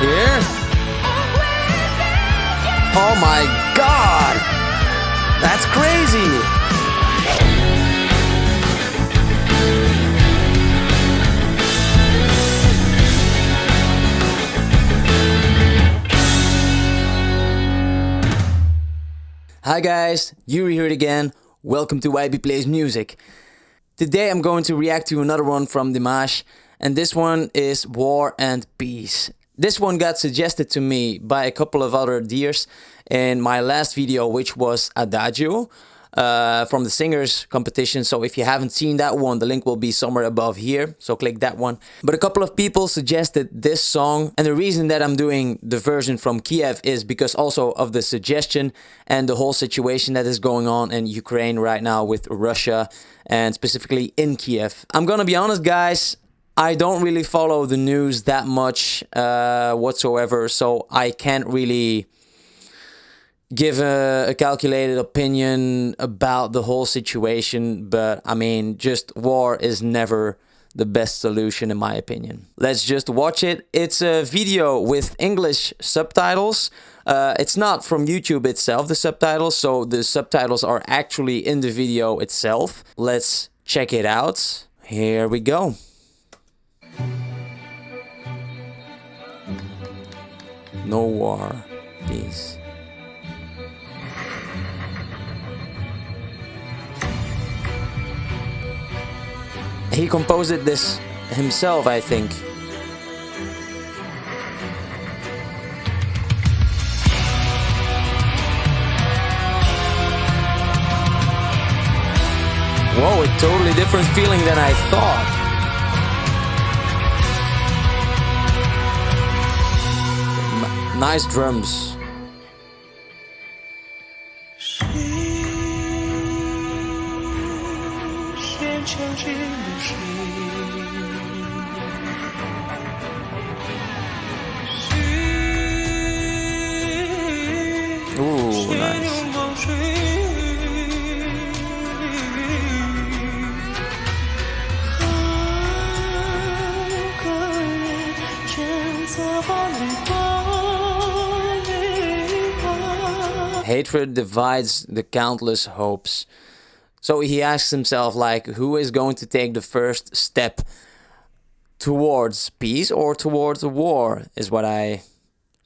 Here. Oh my god! That's crazy! Hi guys, Yuri here again. Welcome to YB Plays Music. Today I'm going to react to another one from Dimash, and this one is War and Peace. This one got suggested to me by a couple of other dears in my last video, which was Adagio uh, from the singers competition. So if you haven't seen that one, the link will be somewhere above here. So click that one. But a couple of people suggested this song. And the reason that I'm doing the version from Kiev is because also of the suggestion and the whole situation that is going on in Ukraine right now with Russia and specifically in Kiev. I'm gonna be honest, guys. I don't really follow the news that much uh, whatsoever, so I can't really give a, a, calculated opinion about the whole situation, but I mean, just war is never the best solution in my opinion. Let's just watch it. It's a video with English subtitles. Uh, it's not from YouTube itself, the subtitles, so the subtitles are actually in the video itself. Let's check it out. Here we go. No war, peace. He composed this himself, I think. Whoa, a totally different feeling than I thought. Nice drums. Hatred divides the countless hopes. So he asks himself, like, who is going to take the first step towards peace or towards war, is what I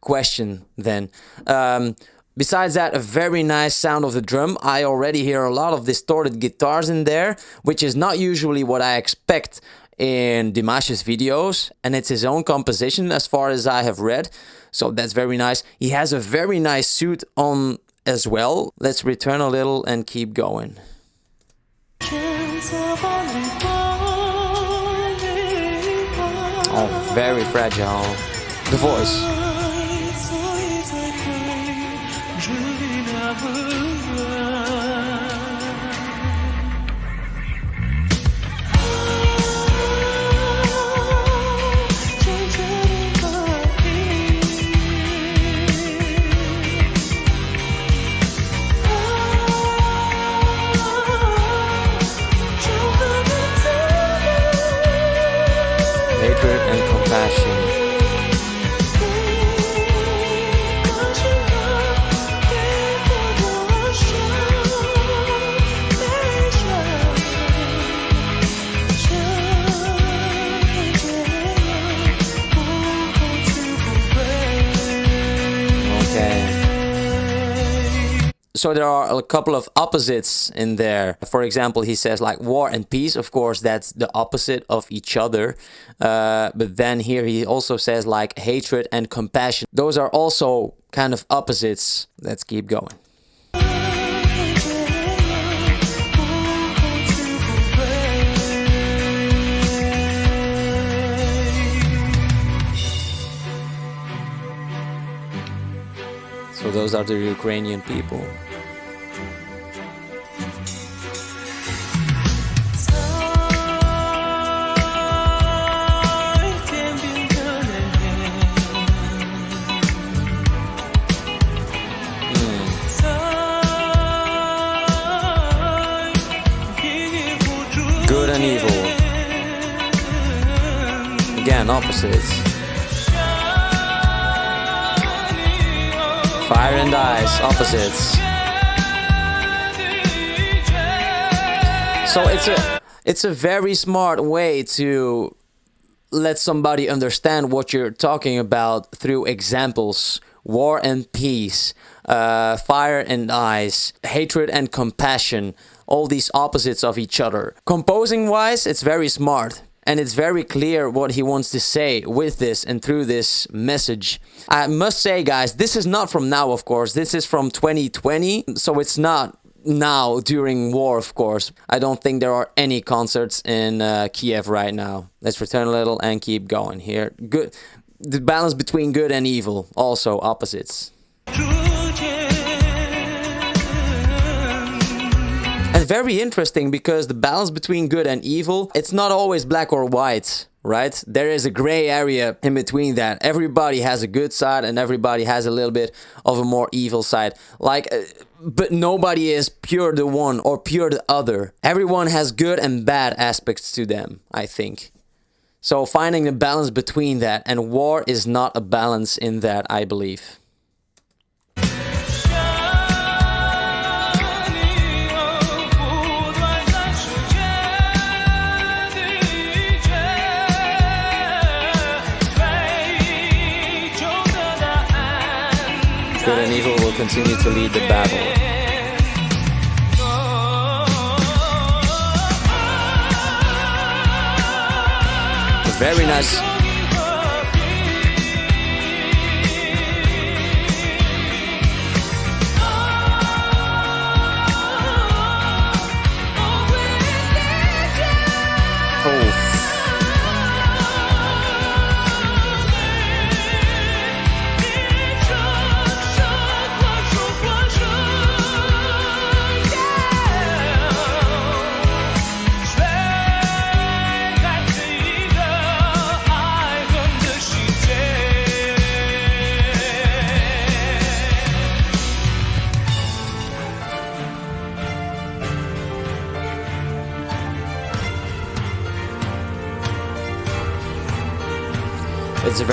question then. Um, besides that, a very nice sound of the drum. I already hear a lot of distorted guitars in there, which is not usually what I expect in Dimash's videos. And it's his own composition as far as I have read. So that's very nice. He has a very nice suit on as well. Let's return a little and keep going. Oh, very fragile. The voice. So there are a couple of opposites in there. For example, he says like war and peace. Of course, that's the opposite of each other. Uh, but then here he also says like hatred and compassion. Those are also kind of opposites. Let's keep going. Those are the Ukrainian people. Hmm. Good and evil. Again, opposites. Fire and Ice, opposites. So it's a it's a very smart way to let somebody understand what you're talking about through examples. War and peace uh, fire and ice hatred and compassion all these opposites of each other. Composing wise it's very smart and it's very clear what he wants to say with this and through this message. I must say, guys, this is not from now, of course. This is from 2020, so it's not now during war, of course. I don't think there are any concerts in uh, Kiev right now. Let's return a little and keep going here. Good, the balance between good and evil, also opposites. Very interesting because the balance between good and evil, it's not always black or white right? There is a gray area in between that. Everybody has a good side and everybody has a little bit of a more evil side. Like, uh, but nobody is pure the one or pure the other. Everyone has good and bad aspects to them, I think. So finding the balance between that and war is not a balance in that, I believe. Good and evil will continue to lead the battle. Very nice.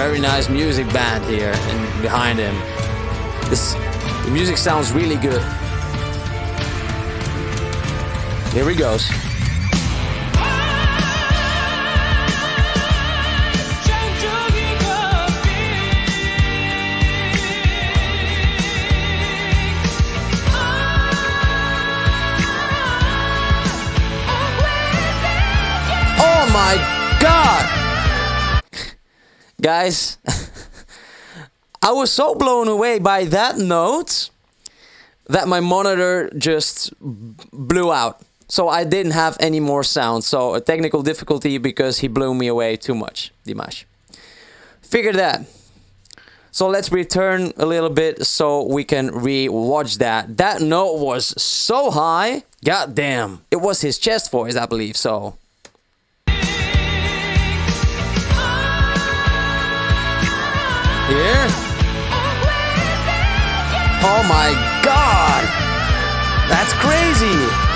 Very nice music band here and behind him. This the music sounds really good. Here he goes. Oh my god! Guys, I was so blown away by that note that my monitor just blew out. So I didn't have any more sound. So a technical difficulty because he blew me away too much, Dimash. Figure that. So let's return a little bit so we can re-watch that. That note was so high. God damn. It was his chest voice, I believe, so Here. Oh my god! That's crazy!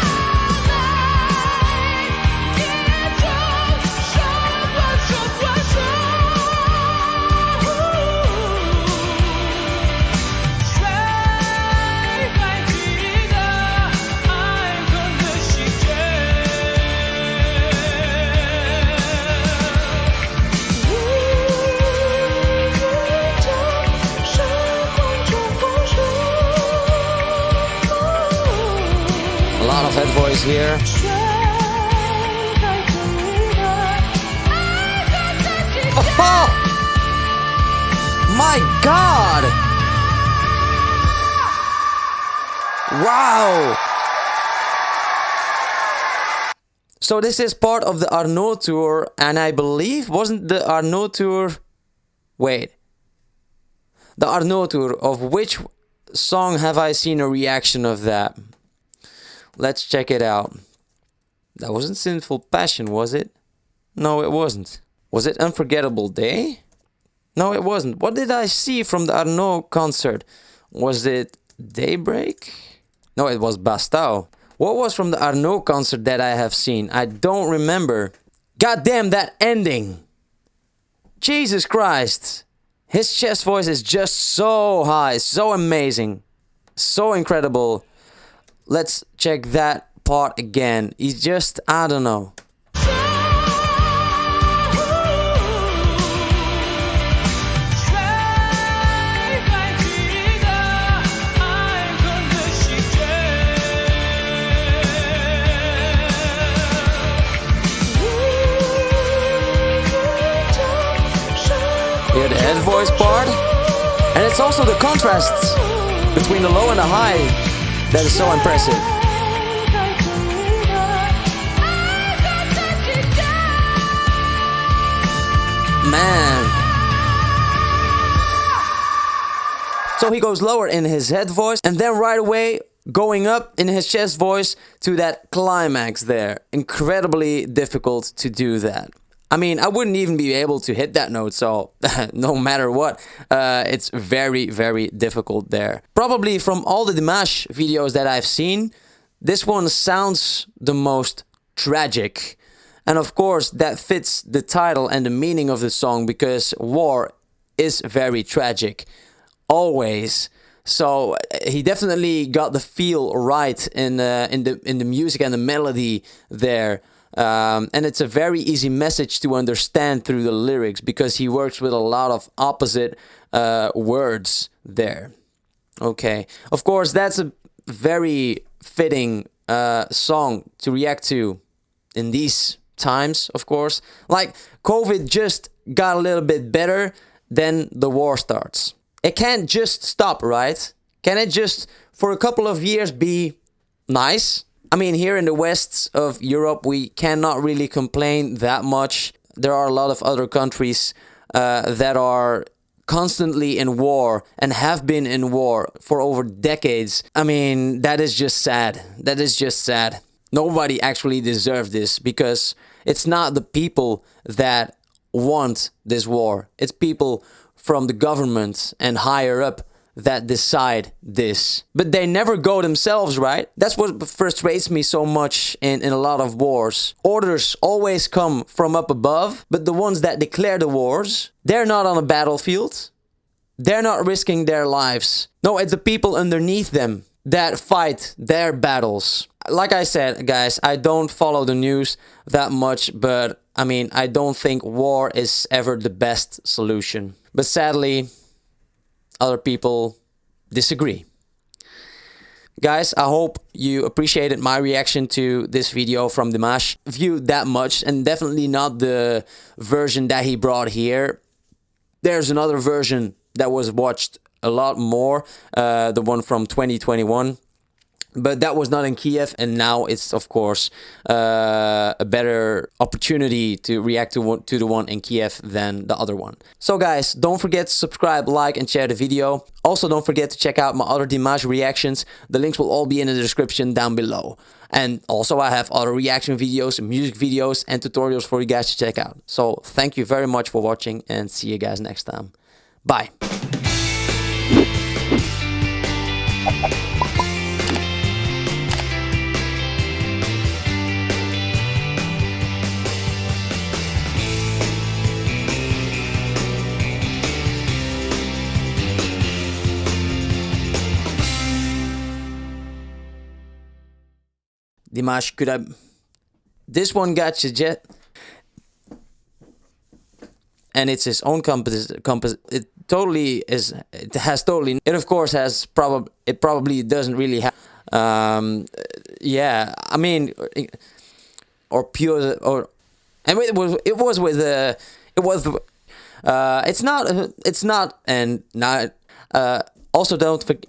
Here. Oh! My god! Wow! So this is part of the Arnau tour, and I believe wasn't the Arnau tour. Wait. The Arnau tour, of which song have I seen a reaction of that? Let's check it out. That wasn't Sinful Passion, was it? No, it wasn't. Was it Unforgettable Day? No, it wasn't. What did I see from the Arnau concert? Was it Daybreak? No, it was Bastau. What was from the Arnau concert that I have seen? I don't remember. God damn that ending! Jesus Christ! His chest voice is just so high, so amazing, so incredible. Let's check that part again. It's just, I don't know. Head voice part. And it's also the contrasts between the low and the high that is so impressive. Man. So he goes lower in his head voice and then right away going up in his chest voice to that climax there. Incredibly difficult to do that. I mean, I wouldn't even be able to hit that note, so no matter what, uh, it's very, very difficult there. Probably from all the Dimash videos that I've seen, this one sounds the most tragic. And of course, that fits the title and the meaning of the song because war is very tragic. Always. So uh, he definitely got the feel right in uh, in the in the music and the melody there. Um, and it's a very easy message to understand through the lyrics because he works with a lot of opposite uh, words there. Okay, of course, that's a very fitting uh, song to react to in these times, of course. Like, COVID just got a little bit better, then the war starts. It can't just stop, right? Can it just, for a couple of years, be nice? I mean, here in the west of Europe, we cannot really complain that much. There are a lot of other countries uh, that are constantly in war and have been in war for over decades. I mean, that is just sad. That is just sad. Nobody actually deserves this because it's not the people that want this war. It's people from the government and higher up that decide this. But they never go themselves, right? That's what frustrates me so much in, in a lot of wars. Orders always come from up above, but the ones that declare the wars, they're not on a battlefield. They're not risking their lives. No, it's the people underneath them that fight their battles. Like I said, guys, I don't follow the news that much, but I mean, I don't think war is ever the best solution. But sadly, other people disagree. Guys, I hope you appreciated my reaction to this video from Dimash. View that much and definitely not the version that he brought here. There's another version that was watched a lot more, uh, the one from 2021 but that was not in Kiev, and now it's of course uh, a better opportunity to react to one, to the one in Kiev than the other one. So guys, don't forget to subscribe, like, and share the video. Also, don't forget to check out my other Dimash reactions. The links will all be in the description down below. And also, I have other reaction videos, music videos, and tutorials for you guys to check out. So thank you very much for watching, and see you guys next time. Bye. Dimash could have. This one got you jet, and it's his own. Compass. It totally is. It has totally. It of course has probably. It probably doesn't really have. Um, yeah, I mean, or pure or, and it was. It was with uh, It was. Uh, it's not. It's not. And not. Uh, also don't forget.